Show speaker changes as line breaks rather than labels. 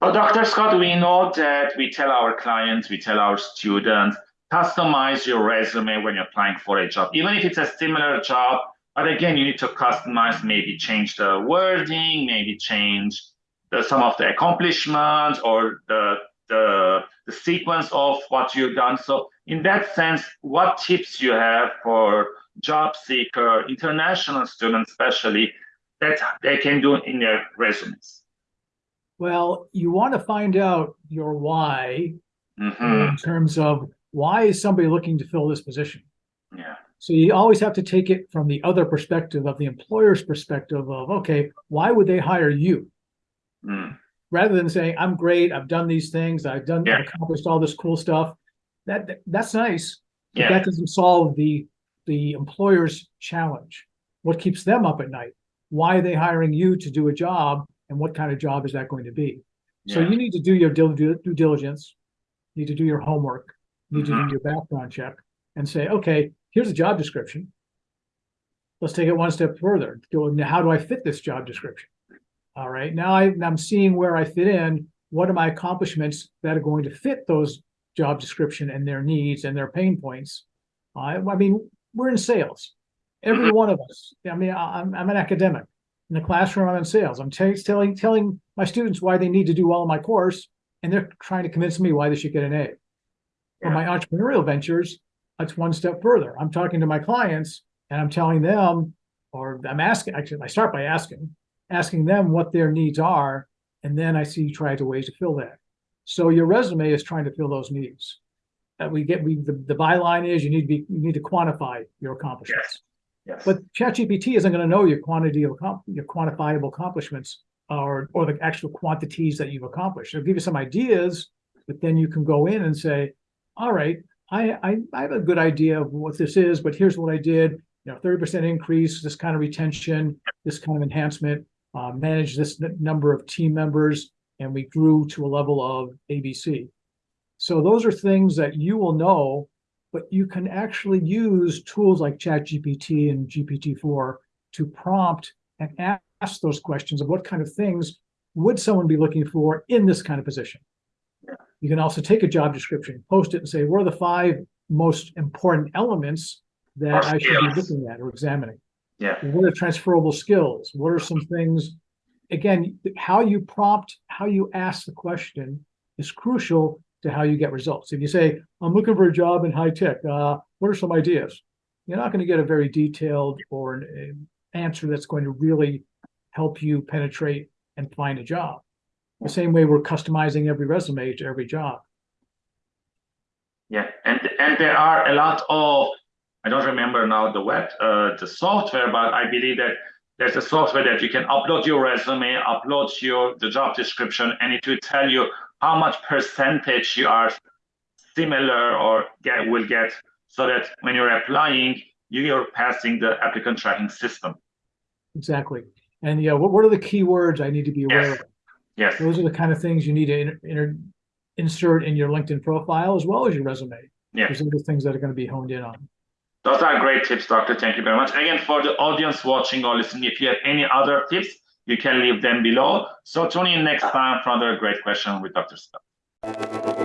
Well, Dr. Scott, we know that we tell our clients, we tell our students, customize your resume when you're applying for a job, even if it's a similar job. But again, you need to customize, maybe change the wording, maybe change the, some of the accomplishments or the, the, the sequence of what you've done. So in that sense, what tips you have for job seeker, international students especially, that they can do in their resumes?
Well, you want to find out your why
Mhm.
in terms of why is somebody looking to fill this position?
Yeah.
So you always have to take it from the other perspective of the employer's perspective of, okay, why would they hire you?
Mm.
Rather than saying, I'm great, I've done these things, I've done,
Yeah.
I've accomplished all this cool stuff. That, that- that's nice, but
Yeah.
that doesn't solve the, the employer's challenge. What keeps them up at night? Why are they hiring you to do a job? And what kind of job is that going to be? So you need to do your due due diligence, you need to do your homework, you need to
Mhm.
do your background check and say, okay, here's a job description. Let's take it one step further. Go, now how do I fit this job description? All right, now I, I'm seeing where I fit in. What are my accomplishments that are going to fit those job description and their needs and their pain points? I, I mean, we're in sales. Every one of us. I mean, I'm, I'm an academic. In the classroom, I'm in sales. I'm telling telling my students why they need to do well in my course, and they're trying to convince me why they should get an A. For my entrepreneurial ventures, that's one step further. I'm talking to my clients and I'm telling them, or I'm asking, actually, I start by asking, asking them what their needs are, and then I see try to ways to fill that. So your resume is trying to fill those needs. That we get, we the, the byline is you need to be you need to quantify your accomplishments.
Yes.
But ChatGPT isn't going to know your quantity of your quantifiable accomplishments or or the actual quantities that you've accomplished. It'll give you some ideas, but then you can go in and say, all right, I I, I have a good idea of what this is, but here's what I did. You know, 30% increase, this kind of retention, this kind of enhancement, uh, manage this number of team members, and we grew to a level of ABC. So those are things that you will know but you can actually use tools like ChatGPT and GPT-4 to prompt and ask those questions of what kind of things would someone be looking for in this kind of position. You can also take a job description, post it and say, what are the five most important elements that I should be looking at or examining?
Yeah.
What are transferable skills? What are some things? Again, how you prompt, how you ask the question is crucial to how you get results. If you say, I'm looking for a job in high tech, uh, what are some ideas? You're not going to get a very detailed or an, an answer that's going to really help you penetrate and find a job. The same way we're customizing every resume to every job.
Yeah, and and there are a lot of I don't remember now the web uh, the software, but I believe that there's a software that you can upload your resume, upload your the job description, and it will tell you how much percentage you are similar or get will get, so that when you're applying, you're passing the applicant tracking system.
Exactly. And yeah, what, what are the keywords I need to be aware
Yes.
of?
Yes.
Those are the kind of things you need to inter, insert in your LinkedIn profile as well as your resume.
Yeah.
Those are the things that are going to be honed in on.
Those are great tips, Doctor. Thank you very much. Again, for the audience watching or listening, if you have any other tips, you can leave them below. So tune in next uh, time for another great question with Dr. Scott.